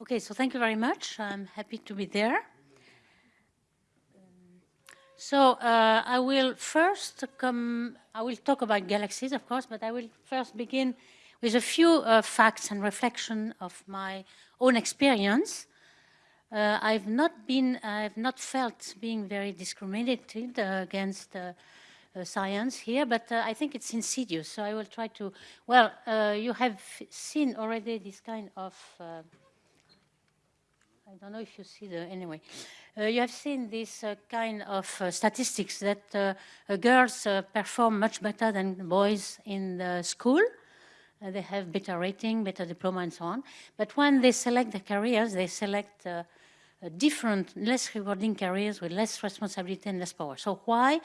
Okay, so thank you very much. I'm happy to be there. So uh, I will first come, I will talk about galaxies, of course, but I will first begin with a few uh, facts and reflection of my own experience. Uh, I've not been, I've not felt being very discriminated uh, against uh, uh, science here, but I think it's insidious. So I will try to, well, you have seen already this kind of I don't know if you see the, anyway. Uh, you have seen this uh, kind of uh, statistics that uh, uh, girls uh, perform much better than boys in the school. they have better rating, better diploma and so on. But when they select the careers, they select different, less rewarding careers with less responsibility and less power. So why?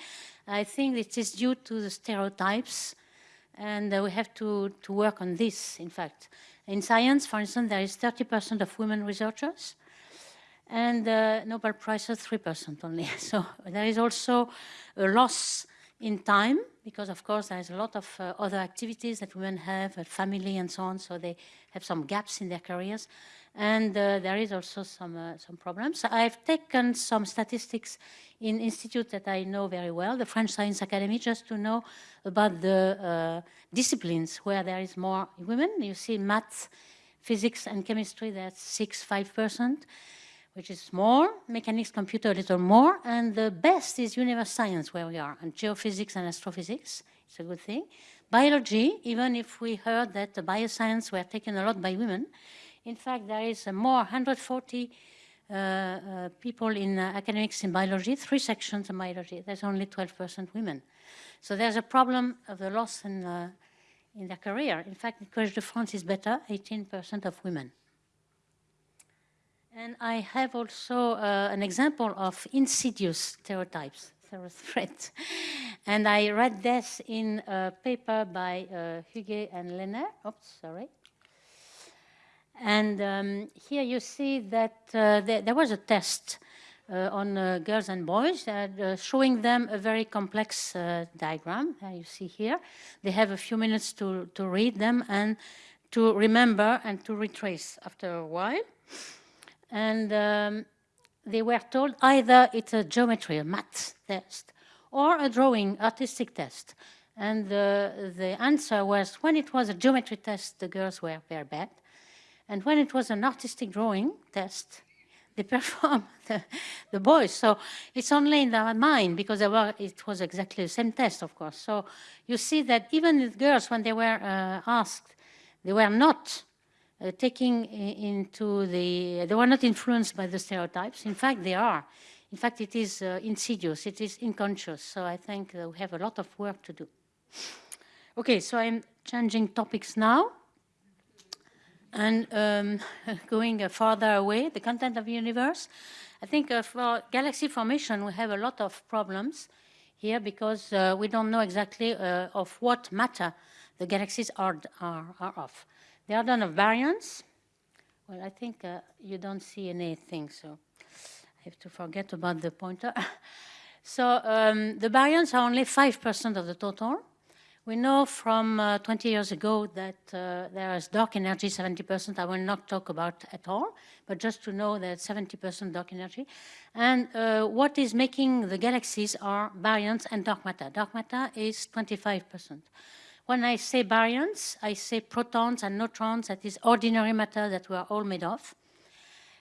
I think it is due to the stereotypes and we have to, to work on this, in fact. In science, for instance, there is 30% of women researchers, and uh, Nobel Prize Prizes 3% only. So there is also a loss in time because of course there's a lot of uh, other activities that women have, family and so on, so they have some gaps in their careers. And uh, there is also some, uh, some problems. I've taken some statistics in institute that I know very well, the French Science Academy, just to know about the uh, disciplines where there is more women. You see math, physics and chemistry, that's 6, 5% which is more, mechanics, computer a little more, and the best is universe science where we are, and geophysics and astrophysics. It's a good thing. Biology, even if we heard that the bioscience were taken a lot by women, in fact, there is more 140 uh, uh, people in uh, academics in biology, three sections in biology. There's only 12% women. So there's a problem of the loss in, uh, in their career. In fact, Collège de France is better, 18% of women. And I have also uh, an example of insidious stereotypes, threats. and I read this in a paper by uh, Huguet and Régner. Oops, sorry. And um, here you see that uh, there, there, was a test uh, on uh, girls and boys uh, showing them a very complex uh, diagram. you see here. They have a few minutes to, to read them and to remember and to retrace after a while and um, they were told either it's a geometry, a math test, or a drawing, artistic test. And the, the answer was when it was a geometry test, the girls were very bad. And when it was an artistic drawing test, they performed the, the, boys. So it's only in their mind because were, it was exactly the same test, of course. So you see that even the girls, when they were uh, asked, they were not uh, taking into the, they were not influenced by the stereotypes. In fact, they are. In fact, it is uh, insidious, it is unconscious. So I think we have a lot of work to do. Okay, so I'm changing topics now and um, going uh, farther away, the content of the universe. I think uh, for galaxy formation, we have a lot of problems here because uh, we don't know exactly uh, of what matter the galaxies are, are, are of. The order of baryons, well, I think uh, you don't see anything, so I have to forget about the pointer. so um, the baryons are only 5% of the total. We know from uh, 20 years ago that uh, there is dark energy, 70%, I will not talk about at all, but just to know that 70% dark energy. And uh, what is making the galaxies are baryons and dark matter. Dark matter is 25%. When I say baryons, I say protons and neutrons, that is ordinary matter that we are all made of.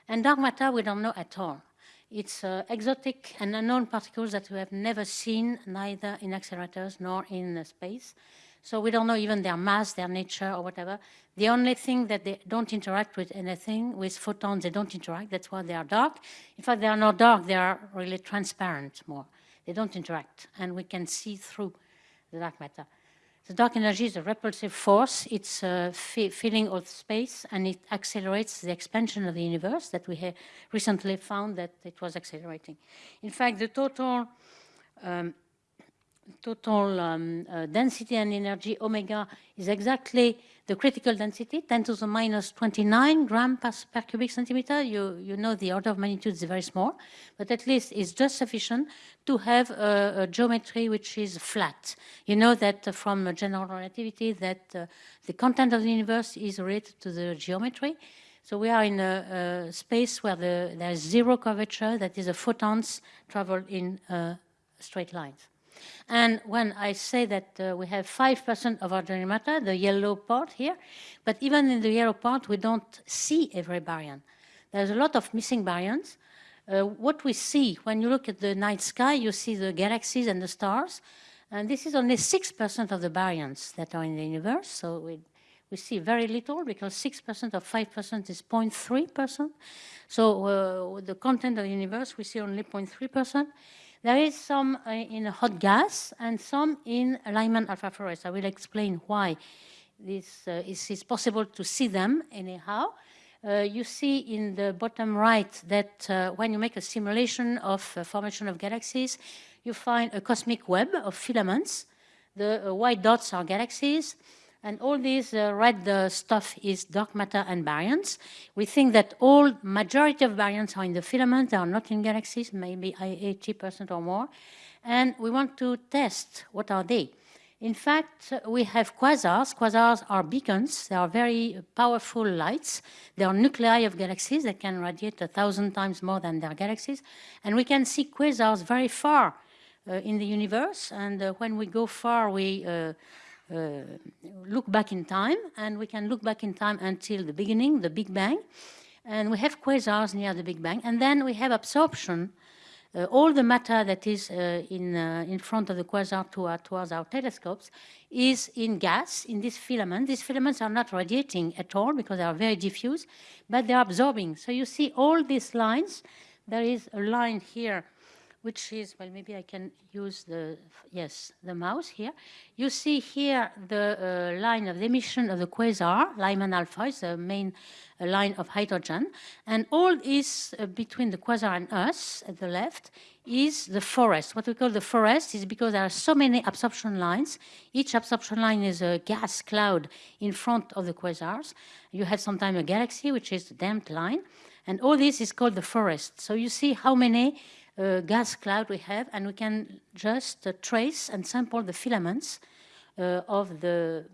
And dark matter, we don't know at all. It's uh, exotic and unknown particles that we have never seen, neither in accelerators nor in uh, space. So we don't know even their mass, their nature, or whatever. The only thing that they don't interact with anything, with photons, they don't interact. That's why they are dark. In fact, they are not dark. They are really transparent more. They don't interact, and we can see through the dark matter. The dark energy is a repulsive force. It's uh, filling all space and it accelerates the expansion of the universe that we have recently found that it was accelerating. In fact, the total um, total um, uh, density and energy omega is exactly the critical density, 10 to the minus 29 gram per, per, cubic centimeter. You, you know the order of magnitude is very small, but at least it's just sufficient to have a, a geometry which is flat. You know that uh, from general relativity that uh, the content of the universe is related to the geometry. So we are in a, a space where the, there's zero curvature, that is, the photons travel in uh, straight lines. And when I say that uh, we have 5% of our ordinary matter, the yellow part here, but even in the yellow part, we don't see every baryon. There's a lot of missing baryons. Uh, what we see when you look at the night sky, you see the galaxies and the stars, and this is only 6% of the baryons that are in the universe, so we, we see very little because 6% of 5% is 0.3%. So uh, the content of the universe, we see only 0.3%. There is some uh, in hot gas and some in Lyman alpha forest. I will explain why this uh, is, is, possible to see them anyhow. Uh, you see in the bottom right that uh, when you make a simulation of formation of galaxies, you find a cosmic web of filaments. The uh, white dots are galaxies. And all this uh, red uh, stuff is dark matter and baryons. We think that all majority of baryons are in the filament, they are not in galaxies, maybe 80% or more. And we want to test what are they. In fact, we have quasars. Quasars are beacons. They are very powerful lights. They are nuclei of galaxies. They can radiate a thousand times more than their galaxies. And we can see quasars very far uh, in the universe. And uh, when we go far, we uh, look back in time. And we can look back in time until the beginning, the Big Bang. And we have quasars near the Big Bang. And then we have absorption. Uh, all the matter that is uh, in, uh, in front of the quasar to towards our telescopes is in gas, in this filament. These filaments are not radiating at all because they are very diffuse, but they are absorbing. So you see all these lines. There is a line here which is, well, maybe I can use the, yes, the mouse here. You see here the uh, line of the emission of the quasar, Lyman alpha is the main uh, line of hydrogen. And all is uh, between the quasar and us at the left is the forest. What we call the forest is because there are so many absorption lines. Each absorption line is a gas cloud in front of the quasars. You have sometimes a galaxy, which is the damped line. And all this is called the forest. So you see how many gas cloud we have, and we can just uh, trace and sample the filaments uh, of the,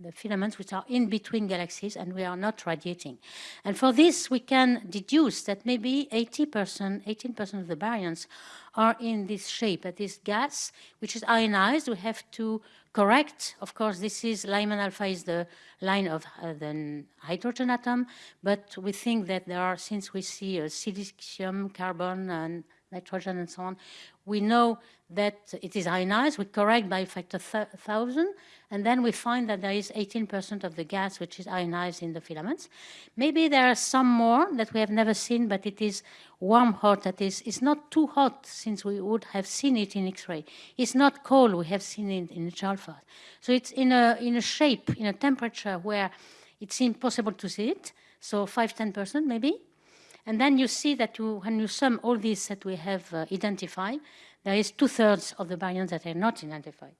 the filaments which are in between galaxies and we are not radiating. And for this, we can deduce that maybe 80%, 18% of the baryons are in this shape, that is gas, which is ionized. We have to correct, of course, this is Lyman alpha is the line of uh, the hydrogen atom, but we think that there are, since we see uh, silicium, carbon, and nitrogen and so on, we know that it is ionized. We correct by a factor th 1,000, and then we find that there is 18% of the gas which is ionized in the filaments. Maybe there are some more that we have never seen, but it is warm hot. That is, it's not too hot since we would have seen it in X-ray. It's not cold. We have seen it in H-alpha. So it's in a, in a shape, in a temperature where it's impossible to see it. So 5, 10% maybe. And then you see that you, when you sum all these that we have uh, identified, there is two-thirds of the baryons that are not identified.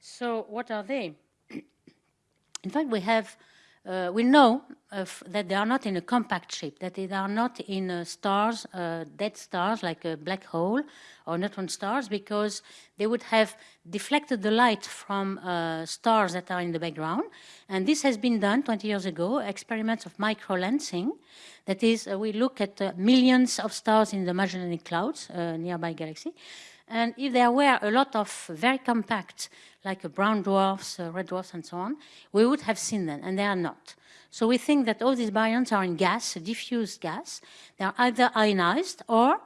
So what are they? in fact, we have uh, we know that they are not in a compact shape, that they are not in uh, stars, uh, dead stars like a black hole or neutron stars, because they would have deflected the light from uh, stars that are in the background. And this has been done 20 years ago, experiments of microlensing. That is, uh, we look at uh, millions of stars in the Magellanic Clouds, nearby galaxy, and if there were a lot of very compact, like brown dwarfs, red dwarfs, and so on, we would have seen them, and they are not. So we think that all these baryons are in gas, diffuse gas. They are either ionized or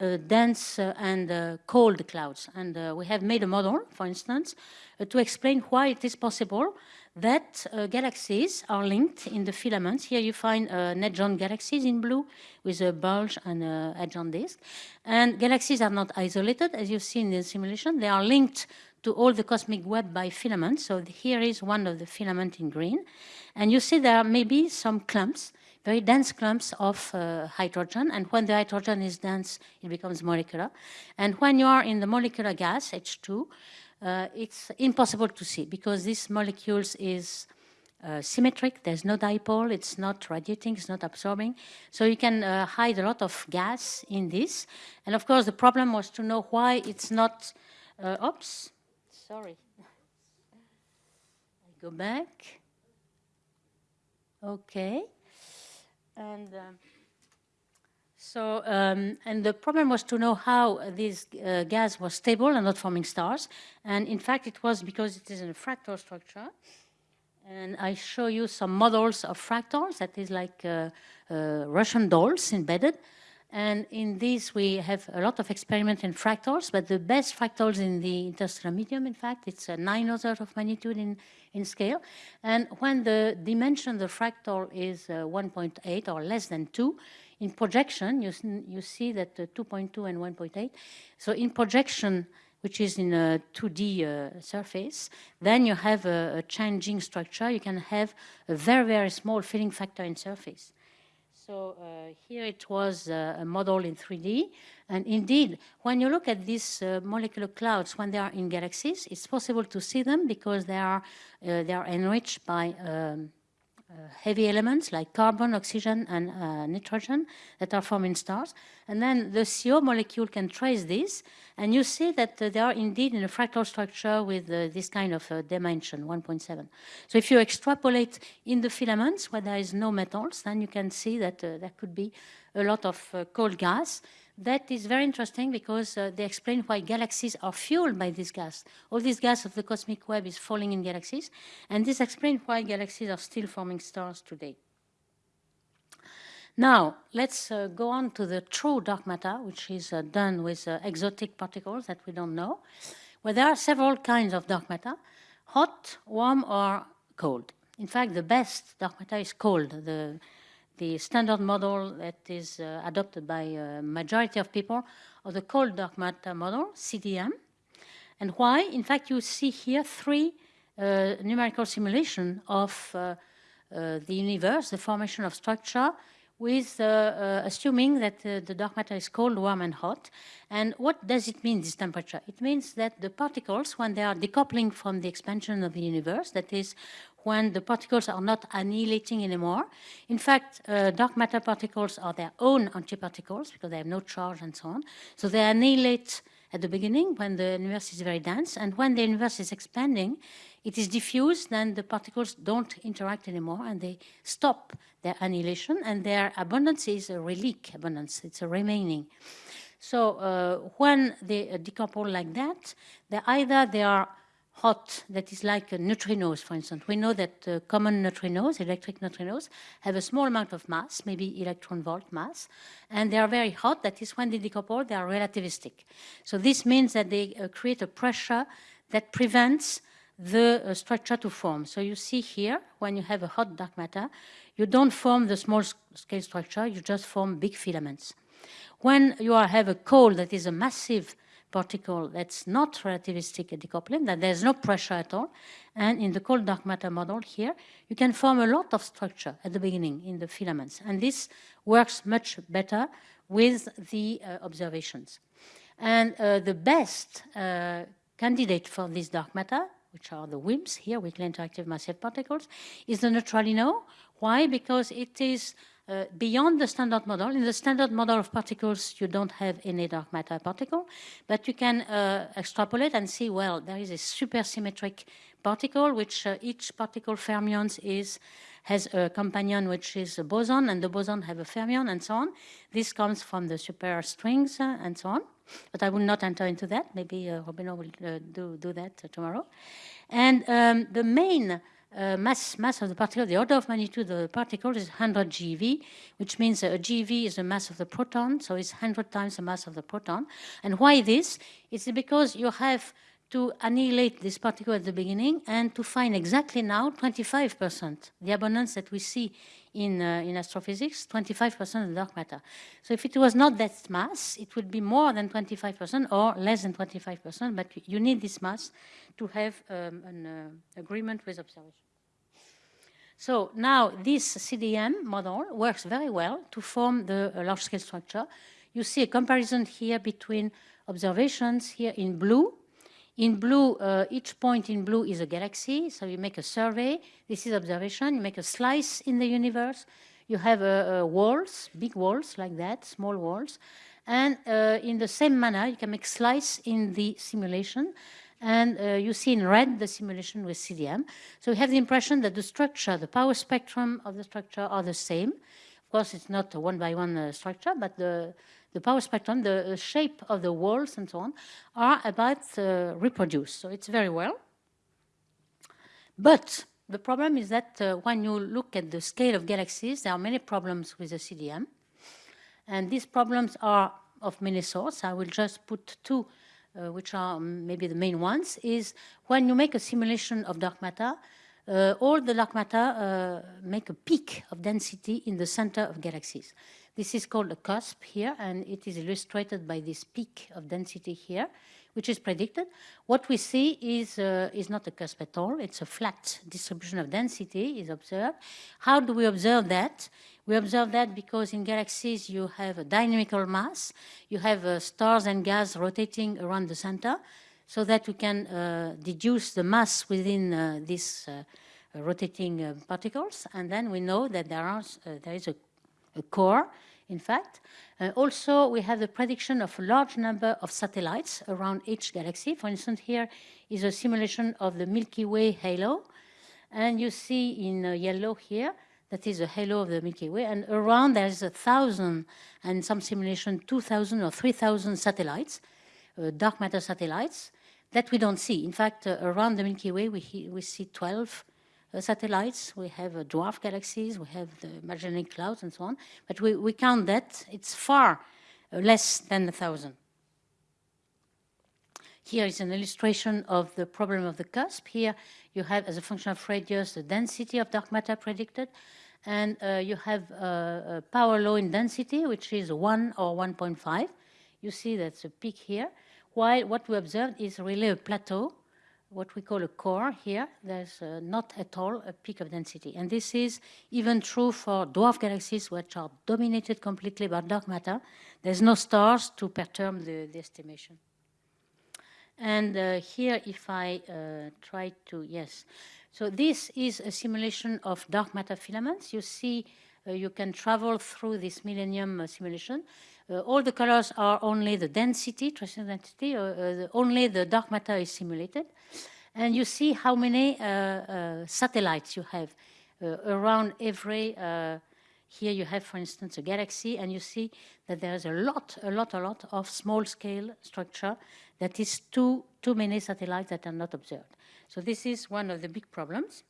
uh, dense uh, and uh, cold clouds. And uh, we have made a model, for instance, uh, to explain why it is possible that uh, galaxies are linked in the filaments. Here you find uh, net-joint galaxies in blue with a bulge and a edge-on disk. And galaxies are not isolated, as you see in the simulation. They are linked to all the cosmic web by filaments. So here is one of the filament in green. And you see there are maybe some clumps, very dense clumps of uh, hydrogen. And when the hydrogen is dense, it becomes molecular. And when you are in the molecular gas, H2, uh, it's impossible to see because this molecules is uh, symmetric, there's no dipole, it's not radiating, it's not absorbing. So you can uh, hide a lot of gas in this. And of course, the problem was to know why it's not, uh, oops, sorry. I go back. Okay. And um, so, um, and the problem was to know how this uh, gas was stable and not forming stars. And in fact, it was because it is in a fractal structure. And I show you some models of fractals that is like uh, uh, Russian dolls embedded. And in this, we have a lot of experiment in fractals, but the best fractals in the interstellar medium, in fact, it's a nine orders of magnitude in, in scale. And when the dimension of the fractal is uh, 1.8 or less than 2, in projection, you, you see that uh, 2.2 and 1.8. So in projection, which is in a 2D uh, surface, then you have a, a, changing structure. You can have a very, very small filling factor in surface. So uh, here it was uh, a model in 3D. And indeed, when you look at these uh, molecular clouds, when they are in galaxies, it's possible to see them because they are, uh, they are enriched by um, uh, Uh, heavy elements like carbon, oxygen, and uh, nitrogen that are forming stars. And then the CO molecule can trace this, and you see that uh, they are indeed in a fractal structure with uh, this kind of uh, dimension, 1.7. So if you extrapolate in the filaments where there is no metals, then you can see that there could be a lot of cold gas that is very interesting because uh, they explain why galaxies are fueled by this gas. All this gas of the cosmic web is falling in galaxies, and this explains why galaxies are still forming stars today. Now, let's uh, go on to the true dark matter, which is uh, done with uh, exotic particles that we don't know. Well, there are several kinds of dark matter, hot, warm, or cold. In fact, the best dark matter is cold. The, the standard model that is uh, adopted by a majority of people of the cold dark matter model, CDM. And why? In fact, you see here three uh, numerical simulation of uh, uh the universe, the formation of structure, with uh, uh, assuming that the dark matter is cold, warm, and hot. And what does it mean, this temperature? It means that the particles, when they are decoupling from the expansion of the universe, that is, when the particles are not annihilating anymore. In fact, uh, dark matter particles are their own antiparticles because they have no charge and so on. So they annihilate at the beginning when the universe is very dense, and when the universe is expanding, it is diffused, then the particles don't interact anymore, and they stop their annihilation, and their abundance is a relic abundance, it's a remaining. So uh, when they uh, decouple like that, they either they are hot that is like neutrinos, for instance. We know that uh, common neutrinos, electric neutrinos, have a small amount of mass, maybe electron volt mass, and they are very hot. That is when they decouple, they are relativistic. So this means that they uh, create a pressure that prevents the uh, structure to form. So you see here, when you have a hot dark matter, you don't form the small scale structure, you just form big filaments. When you have a cold that is a massive particle that's not relativistic decoupling, that there's no pressure at all. And in the cold dark matter model here, you can form a lot of structure at the beginning in the filaments. And this works much better with the uh, observations. And uh, the best uh, candidate for this dark matter, which are the WIMPs here, weakly interactive massive particles, is the neutralino. Why? Because it is uh, beyond the standard model. In the standard model of particles, you don't have any dark matter particle, but you can uh, extrapolate and see, well, there is a supersymmetric particle, which uh, each particle fermions is has a companion which is a boson, and the boson have a fermion, and so on. This comes from the superstrings uh, and so on. But I will not enter into that. Maybe uh, Robino will uh, do, do that tomorrow. And um, the main uh, mass, mass of the particle, the order of magnitude of the particle is 100 GeV, which means a GeV is the mass of the proton, so it's 100 times the mass of the proton. And why this? It's because you have to annihilate this particle at the beginning and to find exactly now 25%, the abundance that we see in, uh, in astrophysics, 25% of dark matter. So if it was not that mass, it would be more than 25% or less than 25%, but you need this mass to have um, an uh, agreement with observation. So now this CDM model works very well to form the uh, large-scale structure. You see a comparison here between observations here in blue in blue, uh, each point in blue is a galaxy. So you make a survey. This is observation. You make a slice in the universe. You have uh, uh, walls, big walls like that, small walls. And uh, in the same manner, you can make slice in the simulation. And uh, you see in red the simulation with CDM. So you have the impression that the structure, the power spectrum of the structure are the same. Of course, it's not a one-by-one -one, uh, structure, but the, the power spectrum, the shape of the walls and so on, are about uh, reproduced. So it's very well. But the problem is that uh, when you look at the scale of galaxies, there are many problems with the CDM. And these problems are of many sorts. I will just put two, uh, which are maybe the main ones, is when you make a simulation of dark matter, uh, all the dark matter uh, make a peak of density in the center of galaxies. This is called a cusp here, and it is illustrated by this peak of density here which is predicted. What we see is, uh, is not a cusp at all. It's a flat distribution of density is observed. How do we observe that? We observe that because in galaxies you have a dynamical mass, you have uh, stars and gas rotating around the center, so that we can uh, deduce the mass within uh, these uh, rotating uh, particles, and then we know that there, are, there is a, a core in fact. Uh, also, we have the prediction of a large number of satellites around each galaxy. For instance, here is a simulation of the Milky Way halo. And you see in uh, yellow here, that is the halo of the Milky Way. And around there's a thousand, and some simulation 2,000 or 3,000 satellites, uh, dark matter satellites, that we don't see. In fact, uh, around the Milky Way, we, we see 12 uh, satellites, we have uh, dwarf galaxies, we have the Magellanic Clouds and so on, but we, we count that, it's far uh, less than a thousand. Here is an illustration of the problem of the cusp. Here you have, as a function of radius, the density of dark matter predicted, and uh, you have uh, a power law in density, which is 1 or 1.5. You see that's a peak here, while what we observed is really a plateau what we call a core here, there's uh, not at all a peak of density. And this is even true for dwarf galaxies, which are dominated completely by dark matter. There's no stars to perturb the, the estimation. And uh, here, if I uh, try to, yes. So this is a simulation of dark matter filaments. You see, uh, you can travel through this millennium uh, simulation. Uh, all the colors are only the density, trace density, uh, uh, only the dark matter is simulated. And you see how many satellites you have around every here you have, for instance, a galaxy, and you see that there's a lot, a lot, a lot of small-scale structure that is too, too many satellites that are not observed. So this is one of the big problems.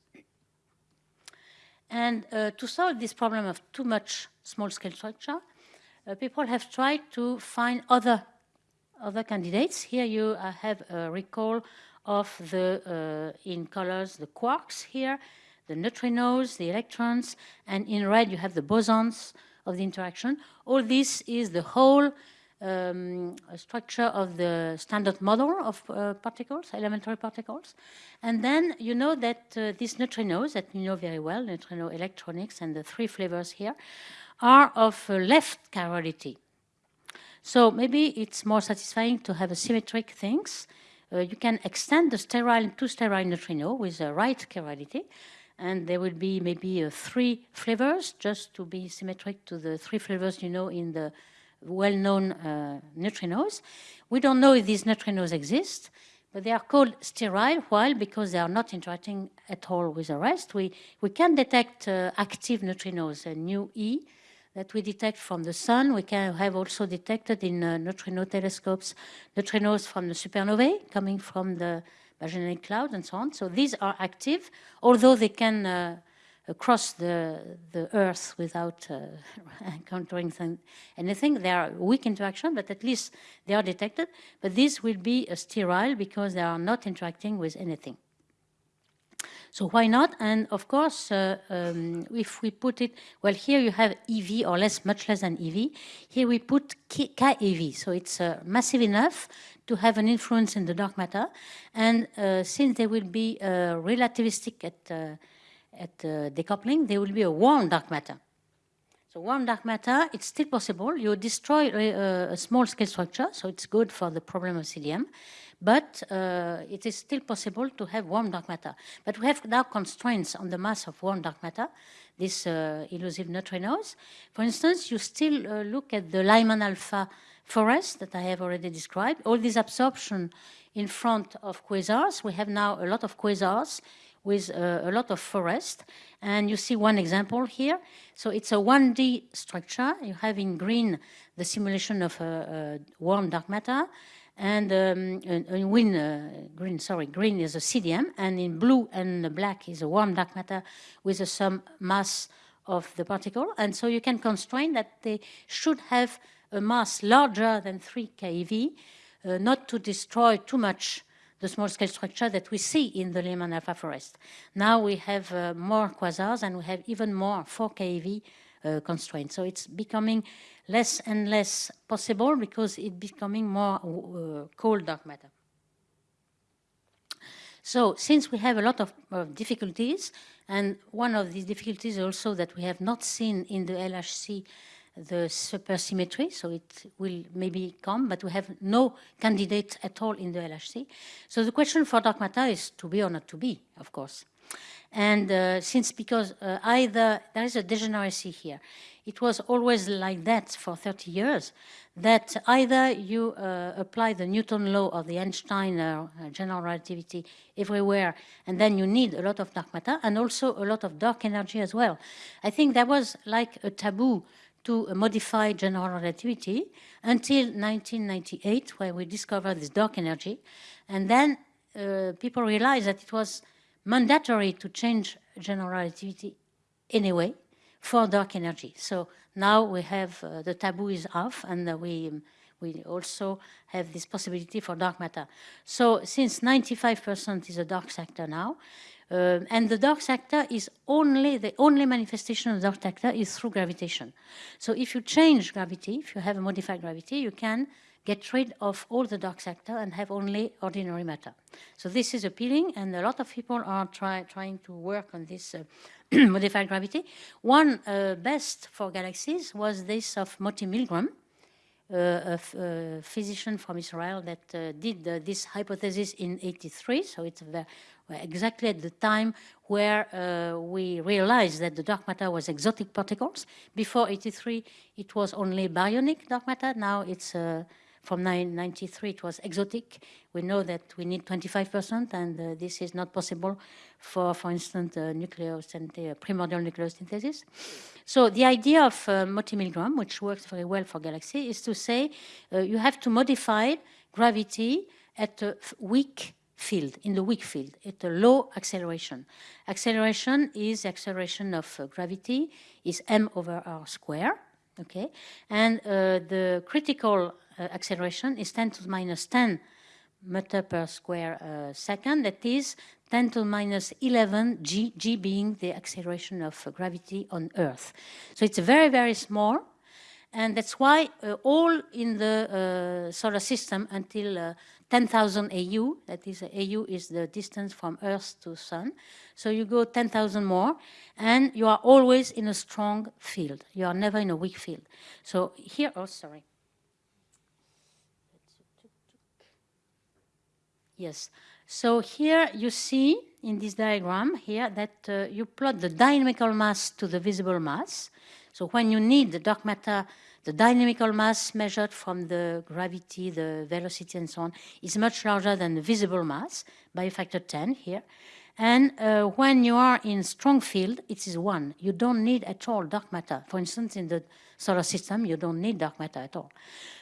And uh, to solve this problem of too much small-scale structure, people have tried to find other, other candidates. Here you uh, have a recall of the, uh, in colors, the quarks here, the neutrinos, the electrons, and in red you have the bosons of the interaction. All this is the whole um, structure of the standard model of uh, particles, elementary particles. And then you know that uh, these neutrinos that you know very well, neutrino electronics and the three flavors here, are of left chirality. So maybe it's more satisfying to have a symmetric things. Uh, you can extend the sterile to sterile neutrino with a right chirality, and there will be maybe uh, three flavors just to be symmetric to the three flavors you know in the well-known uh, neutrinos. We don't know if these neutrinos exist, but they are called sterile. Why? Because they are not interacting at all with the rest. We, we can detect uh, active neutrinos, a new E, that we detect from the sun. We can have also detected in uh, neutrino telescopes neutrinos from the supernovae coming from the Magellanic Cloud and so on. So these are active, although they can uh, cross the, the Earth without uh, encountering anything. They are weak interaction, but at least they are detected. But these will be sterile because they are not interacting with anything. So why not? And of course, uh, um, if we put it, well, here you have EV or less, much less than EV. Here we put KEV, so it's uh, massive enough to have an influence in the dark matter. And uh, since they will be uh, relativistic at, uh, at uh, decoupling, there will be a warm dark matter. So warm dark matter, it's still possible. You destroy a, a small scale structure, so it's good for the problem of CDM but uh, it is still possible to have warm dark matter. But we have now constraints on the mass of warm dark matter, these uh, elusive neutrinos. For instance, you still uh, look at the Lyman alpha forest that I have already described, all this absorption in front of quasars. We have now a lot of quasars with uh, a lot of forest. And you see one example here. So it's a 1D structure. You have in green the simulation of a, a warm dark matter. And um, in, in uh, green, sorry, green is a CDM, and in blue and black is a warm dark matter with a some mass of the particle. And so you can constrain that they should have a mass larger than 3 keV, uh, not to destroy too much the small-scale structure that we see in the Lyman alpha forest. Now we have uh, more quasars and we have even more 4 keV uh, constraints. So it's becoming less and less possible because it's becoming more uh, cold dark matter. So since we have a lot of, of, difficulties, and one of these difficulties also that we have not seen in the LHC the supersymmetry, so it will maybe come, but we have no candidate at all in the LHC. So the question for dark matter is to be or not to be, of course. And uh, since because uh, either there is a degeneracy here, it was always like that for 30 years, that either you uh, apply the Newton law or the Einstein uh, general relativity everywhere, and then you need a lot of dark matter, and also a lot of dark energy as well. I think that was like a taboo to modify general relativity until 1998, where we discovered this dark energy. And then uh, people realized that it was mandatory to change general relativity anyway for dark energy. So now we have uh, the taboo is off and uh, we, um, we also have this possibility for dark matter. So since 95% is a dark sector now, uh, and the dark sector is only, the only manifestation of the dark sector is through gravitation. So if you change gravity, if you have a modified gravity, you can get rid of all the dark sector and have only ordinary matter. So this is appealing, and a lot of people are try, trying to work on this uh, modified gravity. One uh, best for galaxies was this of Moti Milgrom, a, physician from Israel that uh, did uh, this hypothesis in 83, so it's exactly at the time where uh, we realized that the dark matter was exotic particles. Before 83, it was only baryonic dark matter. Now it's uh, from 1993, it was exotic. We know that we need 25%, and uh, this is not possible for, for instance, uh, nucleosynthesis, primordial nucleosynthesis. So the idea of uh, Moti-Milgrom, which works very well for galaxy, is to say uh, you have to modify gravity at a weak field, in the weak field, at a low acceleration. Acceleration is acceleration of uh, gravity, is m over r square, okay? And uh, the critical uh, acceleration is 10 to the minus 10 meter per square uh, second, that is 10 to the minus 11 g, g being the acceleration of uh, gravity on Earth. So it's very, very small, and that's why uh, all in the uh, solar system until uh, 10,000 AU, that is, AU is the distance from Earth to Sun. So you go 10,000 more, and you are always in a strong field. You are never in a weak field. So here, oh, sorry. Yes. So here you see in this diagram here that uh, you plot the dynamical mass to the visible mass. So when you need the dark matter the dynamical mass measured from the gravity, the velocity, and so on is much larger than the visible mass by a factor 10 here. And uh, when you are in strong field, it is 1. You don't need at all dark matter. For instance, in the solar system, you don't need dark matter at all.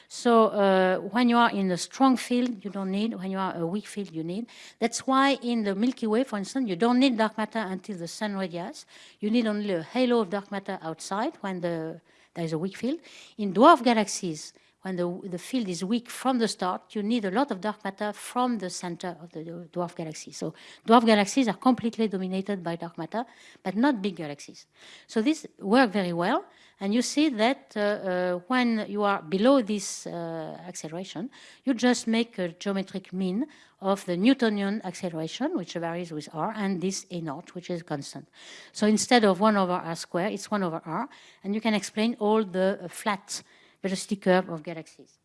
So uh, when you are in a strong field, you don't need. When you are a weak field, you need. That's why in the Milky Way, for instance, you don't need dark matter until the sun radius. You need only a halo of dark matter outside when the there is a weak field. In dwarf galaxies, when the, the field is weak from the start, you need a lot of dark matter from the center of the dwarf galaxy. So dwarf galaxies are completely dominated by dark matter, but not big galaxies. So this works very well. And you see that uh, uh, when you are below this uh, acceleration, you just make a geometric mean of the Newtonian acceleration, which varies with r, and this a naught, which is constant. So instead of 1 over r squared, it's 1 over r, and you can explain all the uh, flat velocity curve of galaxies.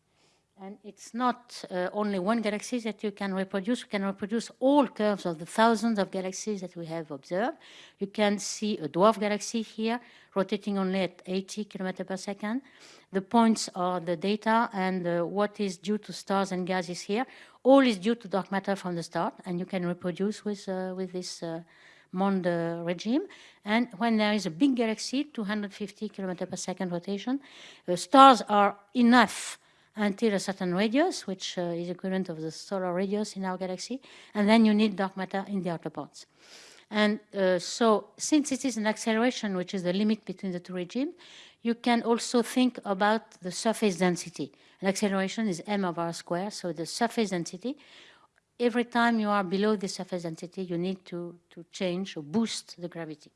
And it's not uh, only one galaxy that you can reproduce. You can reproduce all curves of the thousands of galaxies that we have observed. You can see a dwarf galaxy here, rotating only at 80 kilometers per second. The points are the data, and uh, what is due to stars and gases here. All is due to dark matter from the start, and you can reproduce with, uh, with this uh, Mond regime. And when there is a big galaxy, 250 kilometers per second rotation, stars are enough until a certain radius, which uh, is equivalent of the solar radius in our galaxy, and then you need dark matter in the outer parts. And uh, so since it is an acceleration, which is the limit between the two regimes, you can also think about the surface density. An acceleration is m of r squared, so the surface density. Every time you are below the surface density, you need to, to change or boost the gravity.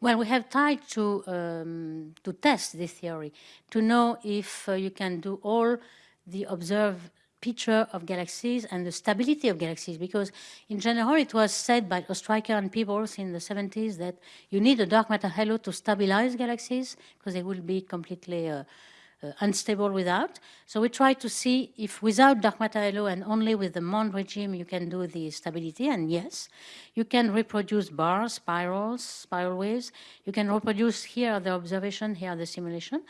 Well, we have tried to, um, to test this theory, to know if uh, you can do all the observed picture of galaxies and the stability of galaxies, because in general it was said by Ostriker and Peebles in the 70s that you need a dark matter halo to stabilize galaxies, because they will be completely uh, unstable without. So we try to see if without dark matter halo and only with the Mond regime you can do the stability. And yes, you can reproduce bars, spirals, spiral waves. You can reproduce here the observation, here the simulation.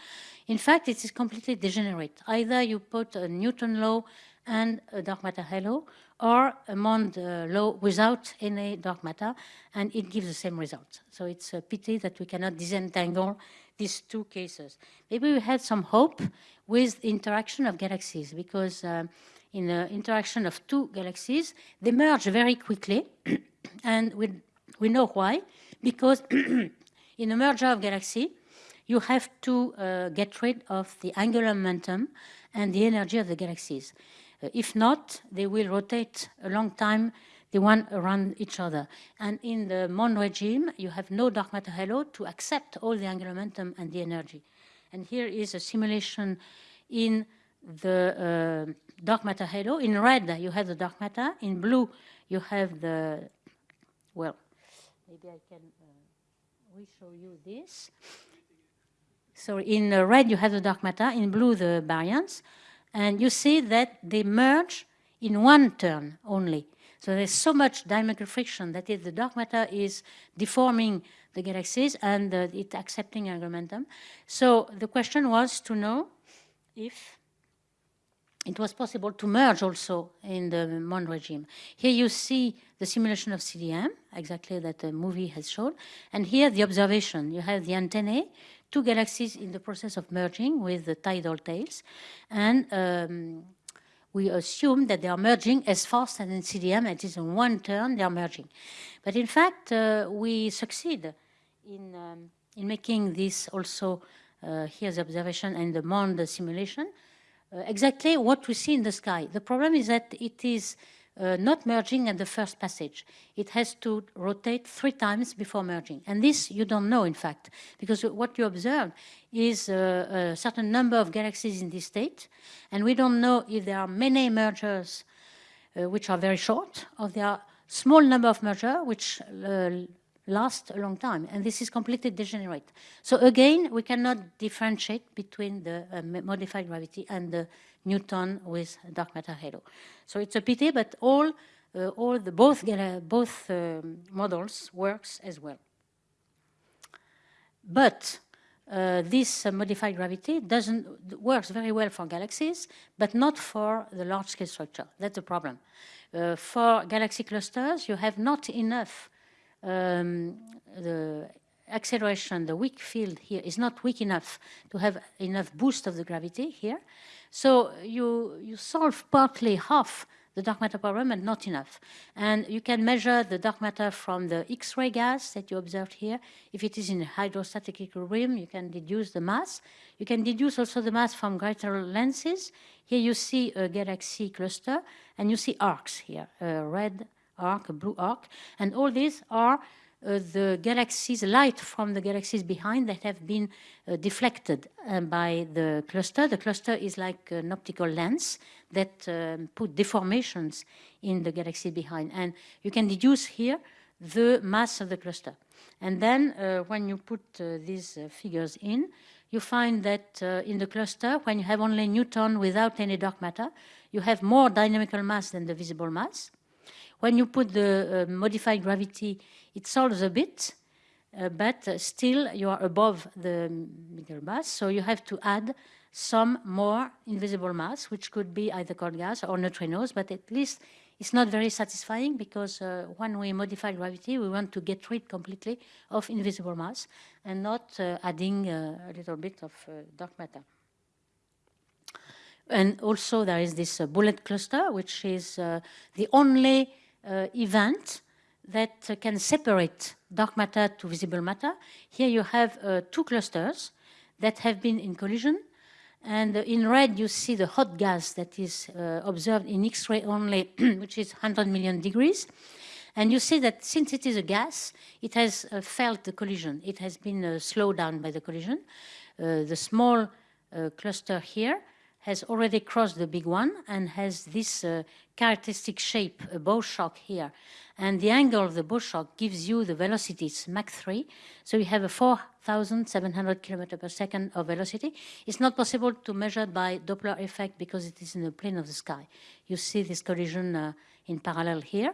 In fact, it is completely degenerate. Either you put a Newton law and a dark matter halo, or a Mond uh, law without any dark matter, and it gives the same result. So it's a pity that we cannot disentangle these two cases. Maybe we had some hope with the interaction of galaxies because uh, in the interaction of two galaxies, they merge very quickly. and we, we know why. Because in a merger of galaxy, you have to uh, get rid of the angular momentum and the energy of the galaxies. Uh, if not, they will rotate a long time the one around each other. And in the Mond regime, you have no dark matter halo to accept all the angular momentum and the energy. And here is a simulation in the uh, dark matter halo. In red, you have the dark matter. In blue, you have the, well, maybe I can uh, re-show you this. So in red, you have the dark matter. In blue, the baryons. And you see that they merge in one turn only. So there's so much dynamical friction that the dark matter is deforming the galaxies and uh, it accepting angular momentum. So the question was to know if it was possible to merge also in the Mond regime. Here you see the simulation of CDM, exactly that the movie has shown. And here the observation. You have the antennae, two galaxies in the process of merging with the tidal tails. And um, we assume that they are merging as fast as in CDM, it is in one turn they are merging. But in fact, uh, we succeed in, um, in making this also, uh, here's observation and the Mond simulation, uh, exactly what we see in the sky. The problem is that it is uh, not merging at the first passage. It has to rotate three times before merging. And this you don't know, in fact, because what you observe is a, a certain number of galaxies in this state, and we don't know if there are many mergers uh, which are very short, or there are small number of mergers which uh, last a long time, and this is completely degenerate. So again, we cannot differentiate between the uh, modified gravity and the Newton with dark matter halo. So it's a pity, but all, uh, all the both uh, both um, models works as well. But uh, this uh, modified gravity doesn't works very well for galaxies, but not for the large-scale structure. That's the problem. Uh, for galaxy clusters, you have not enough um, the acceleration, the weak field here is not weak enough to have enough boost of the gravity here. So you, you solve partly half the dark matter problem and not enough. And you can measure the dark matter from the X-ray gas that you observed here. If it is in hydrostatic equilibrium, you can deduce the mass. You can deduce also the mass from greater lenses. Here you see a galaxy cluster, and you see arcs here, a red arc, a blue arc, and all these are uh, the galaxies, light from the galaxies behind that have been uh, deflected uh, by the cluster. The cluster is like an optical lens that um, put deformations in the galaxy behind. And you can deduce here the mass of the cluster. And then uh, when you put uh, these uh, figures in, you find that in the cluster, when you have only Newton without any dark matter, you have more dynamical mass than the visible mass. When you put the uh, modified gravity, it solves a bit, uh, but still you are above the middle mass, so you have to add some more invisible mass, which could be either cold gas or neutrinos, but at least it's not very satisfying because uh, when we modify gravity, we want to get rid completely of invisible mass and not uh, adding uh, a little bit of uh, dark matter. And also there is this uh, bullet cluster, which is uh, the only event that can separate dark matter to visible matter. Here you have two clusters that have been in collision and in red, you see the hot gas that is uh, observed in X-ray only, which is 100 million degrees. And you see that since it is a gas, it has uh, felt the collision. It has been uh, slowed down by the collision. Uh, the small uh, cluster here has already crossed the big one and has this uh, characteristic shape, a bow shock here. And the angle of the bow shock gives you the velocity, it's Mach 3. So you have a 4,700 kilometer per second of velocity. It's not possible to measure by Doppler effect because it is in the plane of the sky. You see this collision uh, in parallel here.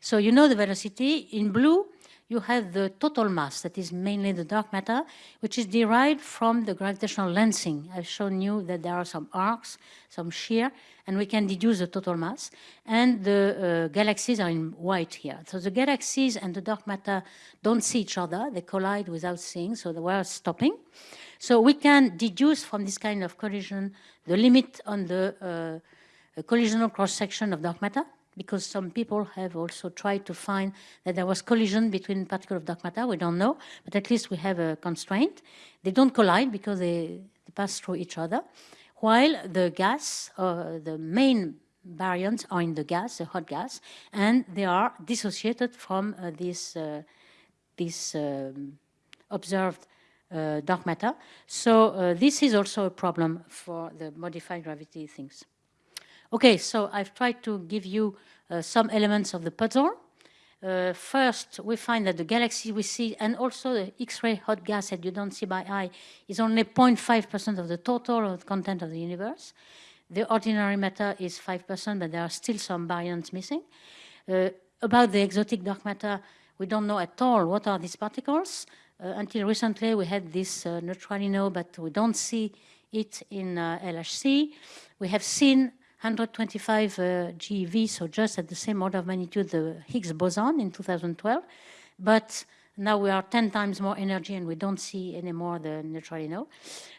So you know the velocity. In blue, you have the total mass, that is mainly the dark matter, which is derived from the gravitational lensing. I've shown you that there are some arcs, some shear, and we can deduce the total mass. And the uh, galaxies are in white here. So the galaxies and the dark matter don't see each other. They collide without seeing, so they were stopping. So we can deduce from this kind of collision the limit on the uh, collisional cross-section of dark matter because some people have also tried to find that there was collision between particles of dark matter. We don't know, but at least we have a constraint. They don't collide because they, they pass through each other, while the gas, uh, the main baryons are in the gas, the hot gas, and they are dissociated from uh, this, uh, this um, observed uh, dark matter. So uh, this is also a problem for the modified gravity things. Okay, so I've tried to give you uh, some elements of the puzzle. Uh, first, we find that the galaxy we see, and also the X-ray hot gas that you don't see by eye, is only 0.5% of the total of content of the universe. The ordinary matter is 5%, but there are still some baryons missing. Uh, about the exotic dark matter, we don't know at all what are these particles. Uh, until recently, we had this uh, neutralino, but we don't see it in uh, LHC. We have seen 125 uh, GeV, so just at the same order of magnitude the Higgs boson in 2012. But now we are 10 times more energy and we don't see anymore the neutralino.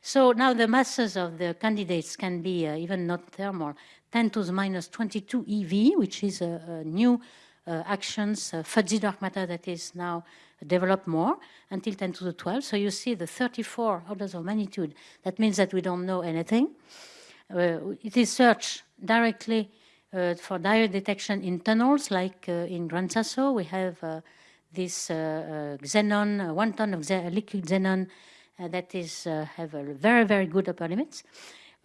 So now the masses of the candidates can be uh, even not thermal, 10 to the minus 22 eV, which is a, a new uh, axions, uh, fuzzy dark matter that is now developed more until 10 to the 12. So you see the 34 orders of magnitude. That means that we don't know anything. Uh, it is searched directly uh, for direct detection in tunnels, like uh, in Gran Sasso. We have this xenon, one ton of liquid xenon that is have a very, very good upper limits.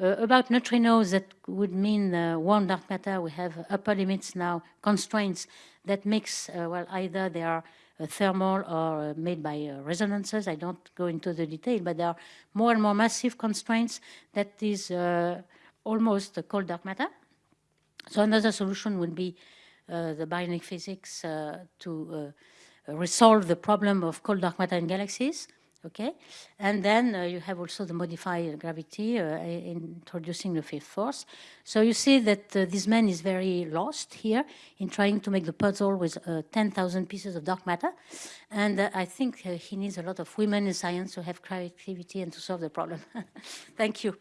Uh, about neutrinos, that would mean uh, warm dark matter. We have upper limits now, constraints that makes, uh, well, either they are thermal or made by resonances. I don't go into the detail, but there are more and more massive constraints that is almost cold dark matter. So another solution would be uh, the baryonic physics uh, to uh, resolve the problem of cold dark matter in galaxies. Okay, and then uh, you have also the modified gravity uh, introducing the fifth force. So you see that uh, this man is very lost here in trying to make the puzzle with 10,000 pieces of dark matter. And I think he needs a lot of women in science to have creativity and to solve the problem. Thank you.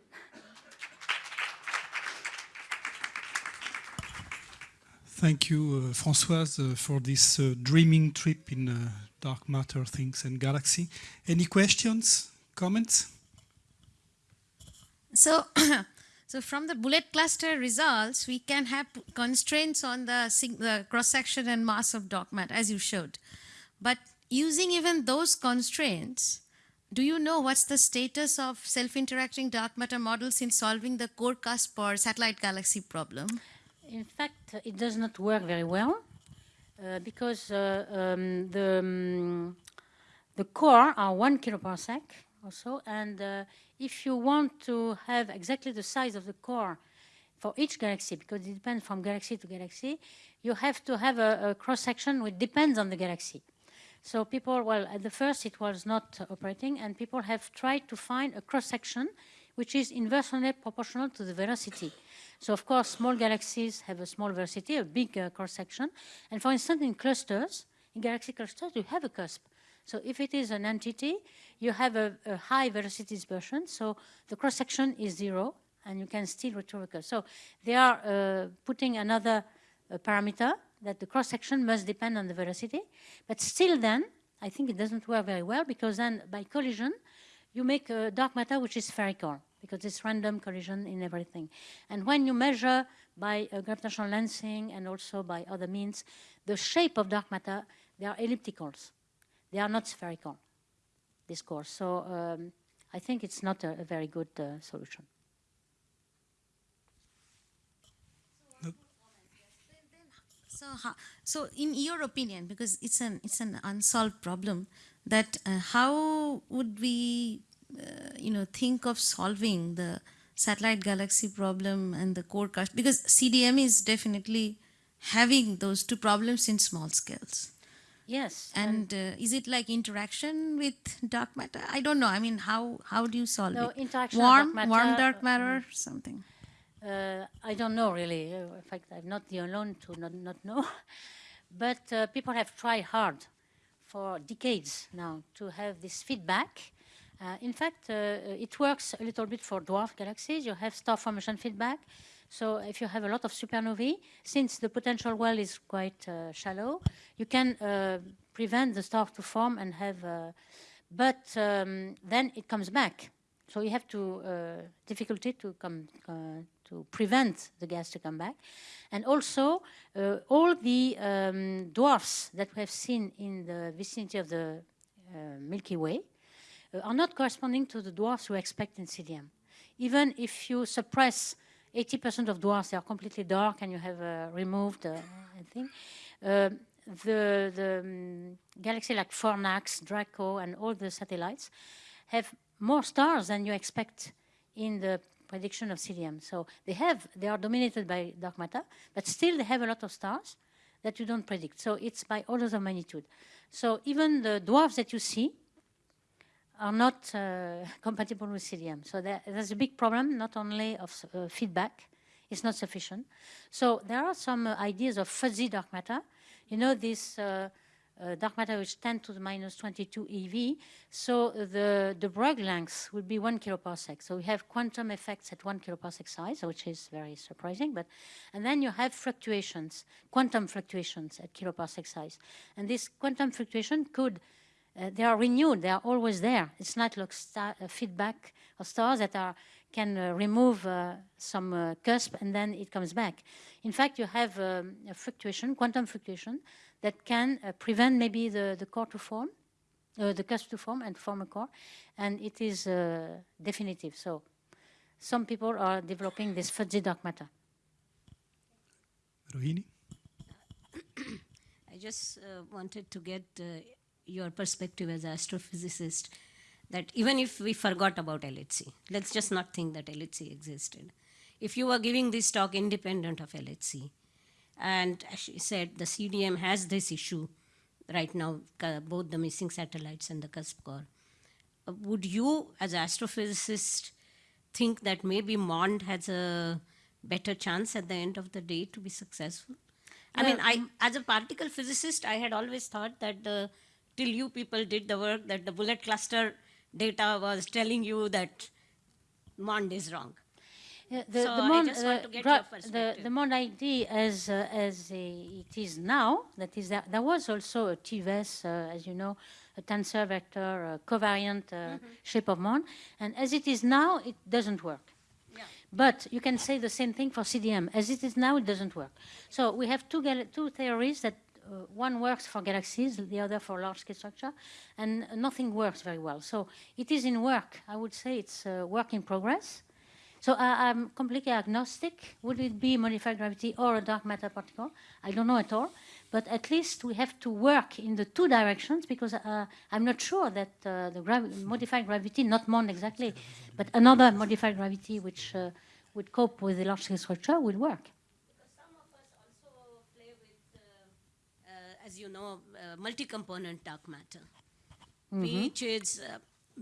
Thank you, uh, Françoise, uh, for this uh, dreaming trip in uh, dark matter, things and galaxy. Any questions, comments? So, so from the bullet cluster results, we can have constraints on the, the cross-section and mass of dark matter, as you showed. But using even those constraints, do you know what's the status of self-interacting dark matter models in solving the core Kuiper satellite galaxy problem? In fact, it does not work very well uh, because uh, um, the, um, The core are one kiloparsec also, and uh, if you want to have exactly the size of the core for each galaxy, because it depends from galaxy to galaxy, you have to have a, a cross-section which depends on the galaxy. So people, well, at the first it was not operating, and people have tried to find a cross-section which is inversely proportional to the velocity. So of course, small galaxies have a small velocity, a big uh, cross-section. And for instance, in clusters, in galaxy clusters, you have a cusp. So if it is an entity, you have a, a high velocity dispersion, so the cross-section is zero, and you can still retrieve. So they are uh, putting another uh, parameter that the cross-section must depend on the velocity. But still then, I think it doesn't work very well, because then by collision, you make a dark matter which is spherical because it's random collision in everything. And when you measure by uh, gravitational lensing and also by other means, the shape of dark matter, they are ellipticals. They are not spherical, this course. So um, I think it's not a, a very good uh, solution. So, so in your opinion, because it's an it's an unsolved problem, that uh, how would we, you know, think of solving the satellite galaxy problem and the core cusp? Because CDM is definitely having those two problems in small scales. Yes. And uh, is it like interaction with dark matter? I don't know. I mean, how how do you solve No, it? interaction warm, dark warm matter, dark uh, something. Uh, I don't know really. Uh, in fact, I'm not the alone to not, not know. but uh, people have tried hard for decades now to have this feedback. Uh, in fact, uh, it works a little bit for dwarf galaxies. You have star formation feedback. So if you have a lot of supernovae, since the potential well is quite uh, shallow, you can uh, prevent the star to form and have, uh, but um, then it comes back. So you have to uh, difficulty to come uh, to prevent the gas to come back, and also uh, all the um, dwarfs that we have seen in the vicinity of the uh, Milky Way uh, are not corresponding to the dwarfs we expect in CDM. Even if you suppress 80% of dwarfs, they are completely dark, and you have uh, removed uh, thing. Uh, the the um, galaxy like Fornax, Draco, and all the satellites have more stars than you expect in the prediction of CDM. So they have, they are dominated by dark matter, but still they have a lot of stars that you don't predict. So it's by orders of magnitude. So even the dwarfs that you see are not uh, compatible with CDM. So there, there's a big problem, not only of uh, feedback, it's not sufficient. So there are some uh, ideas of fuzzy dark matter. You know, this uh, uh, dark matter which 10 to the minus 22 eV. So the, the Broglie length would be one kiloparsec. So we have quantum effects at one kiloparsec size, which is very surprising. But And then you have fluctuations, quantum fluctuations at kiloparsec size. And this quantum fluctuation could uh, they are renewed. They are always there. It's not like star, uh, feedback of stars that are can uh, remove uh, some uh, cusp and then it comes back. In fact, you have um, a fluctuation, quantum fluctuation, that can uh, prevent maybe the, the core to form, the cusp to form and form a core, and it is definitive. So some people are developing this fuzzy dark matter. Rohini? I just wanted to get your perspective as an astrophysicist that even if we forgot about LHC, let's just not think that LHC existed. If you were giving this talk independent of LHC, and as she said, the CDM has this issue right now, both the missing satellites and the cusp core. Uh, would you, as an astrophysicist, think that maybe MOND has a better chance at the end of the day to be successful? I mean, I, as a particle physicist, I had always thought that the till you people did the work that the bullet cluster data was telling you that MOND is wrong. Yeah, the, so the I MOND, just uh, want to get gra- your the, the MOND ID as, uh, as a, it is now, that is, that, there was also a TeVeS, uh, as you know, a tensor vector, a covariant uh, shape of MOND, and as it is now, it doesn't work. But you can say the same thing for CDM. As it is now, it doesn't work. So we have two, two theories that uh, one works for galaxies, the other for large-scale structure, and nothing works very well. So it is in work. I would say it's a work in progress. So I, I'm completely agnostic. Would it be modified gravity or a dark matter particle? I don't know at all. But at least we have to work in the two directions because uh, I'm not sure that uh, the gravi- modified gravity, not MOND exactly, but another modified gravity which uh, would cope with the large scale structure will work. Because some of us also play with, uh, uh, as you know, uh, multi-component dark matter, which is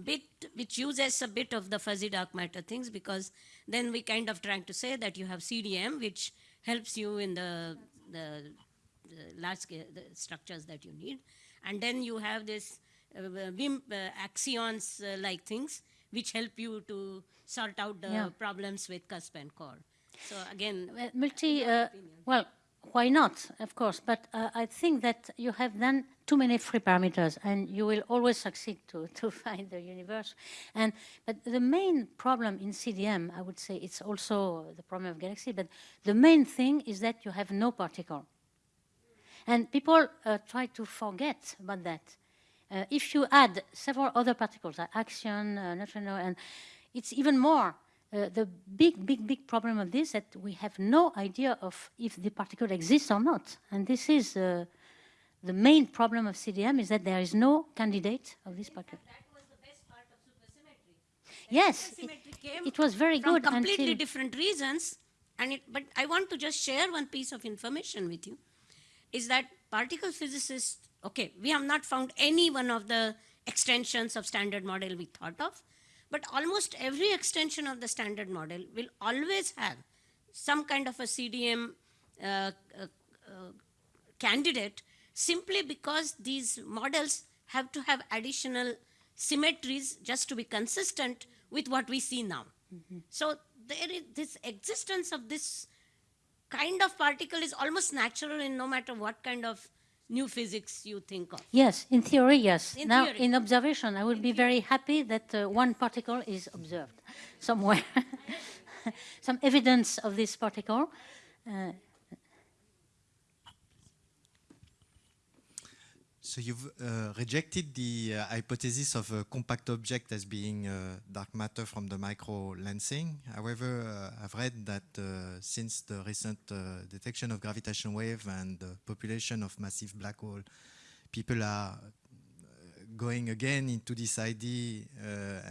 bit, which uses a bit of the fuzzy dark matter things because then we kind of trying to say that you have CDM, which helps you in the the, the large scale the structures that you need, and then you have this uh, uh, axions uh, like things which help you to sort out the Yeah. problems with cusp and core. So again, Uh, multi, uh, well, why not, of course, but uh, I think that you have then too many free parameters and you will always succeed to, to find the universe. And, but the main problem in CDM, I would say it's also the problem of galaxy, but the main thing is that you have no particle. And people uh, try to forget about that. Uh, if you add several other particles, like axion, uh, neutrino, and it's even more. Uh, the big, big, big problem of this that we have no idea of if the particle exists or not. And this is uh, the main problem of CDM is that there is no candidate of this particle. That was the best part of supersymmetry. Yes, it, it was very good completely different reasons. And it, but I want to just share one piece of information with you, is that particle physicists, okay, we have not found any one of the extensions of standard model we thought of, but almost every extension of the standard model will always have some kind of a CDM uh, uh, uh, candidate simply because these models have to have additional symmetries just to be consistent with what we see now. So there is this existence of this kind of particle is almost natural in no matter what kind of new physics you think of. Yes, in theory, yes. In now, theory. in observation, I would be very happy that uh, one particle is observed somewhere. Some evidence of this particle. Uh, So you've uh, rejected the uh, hypothesis of a compact object as being uh, dark matter from the micro lensing. However, uh, I've read that uh, since the recent uh, detection of gravitational wave and the population of massive black hole, people are going again into this idea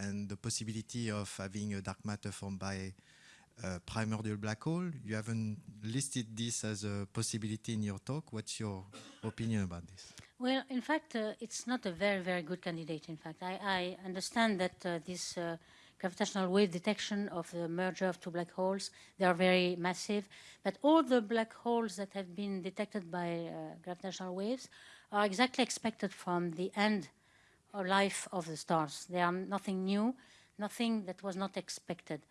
and the possibility of having a dark matter formed by a primordial black hole. You haven't listed this as a possibility in your talk. What's your opinion about this? Well, in fact, uh, it's not a very, very good candidate. In fact, I, I understand that uh, this uh, gravitational wave detection of the merger of two black holes, they are very massive. But all the black holes that have been detected by uh, gravitational waves are exactly expected from the end or life of the stars. They are nothing new, nothing that was not expected.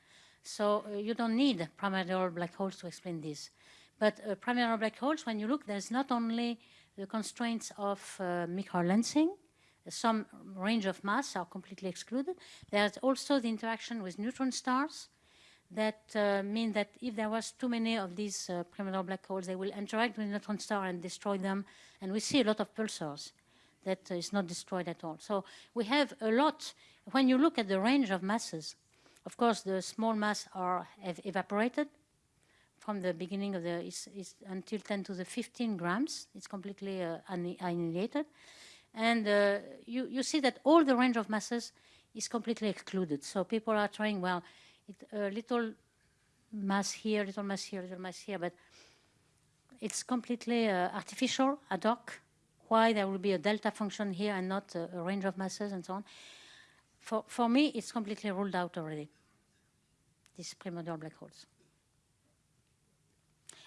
So uh, you don't need primordial black holes to explain this. But uh, primordial black holes, when you look, there's not only the constraints of uh, microlensing, some range of mass are completely excluded. There's also the interaction with neutron stars that uh, mean that if there was too many of these uh, primordial black holes, they will interact with neutron star and destroy them. And we see a lot of pulsars that is not destroyed at all. So we have a lot. When you look at the range of masses, of course, the small mass are have evaporated from the beginning of the is, is until 10 to the 15 grams. It's completely uh, annihilated, and uh, you you see that all the range of masses is completely excluded. So people are trying well, it, a little mass here, little mass here, little mass here, but it's completely uh, artificial ad hoc. Why there will be a delta function here and not a, a range of masses and so on. For, for me, it's completely ruled out already, these primordial black holes.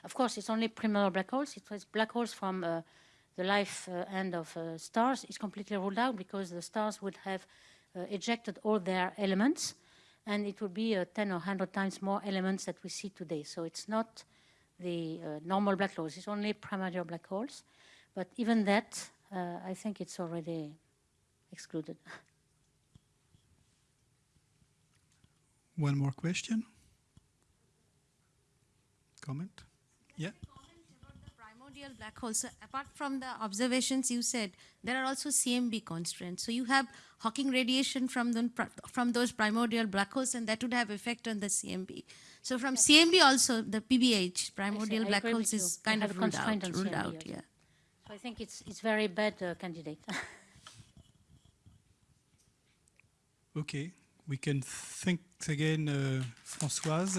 Of course, it's only primordial black holes. It was black holes from uh, the life uh, end of uh, stars is completely ruled out because the stars would have uh, ejected all their elements, and it would be uh, 10 or 100 times more elements that we see today. So it's not the uh, normal black holes. It's only primordial black holes. But even that, I think it's already excluded. One more question? Comment? Yeah. about the primordial primordial black holes. So apart from the observations you said, there are also CMB constraints. So you have Hawking radiation from the, from those primordial black holes, and that would have effect on the CMB. So from CMB also, the PBH primordial I black holes is you. kind You of have ruled out. on Ruled CMB out, also. yeah. So I think it's it's very bad uh, candidate. Okay, we can thank again uh, Françoise.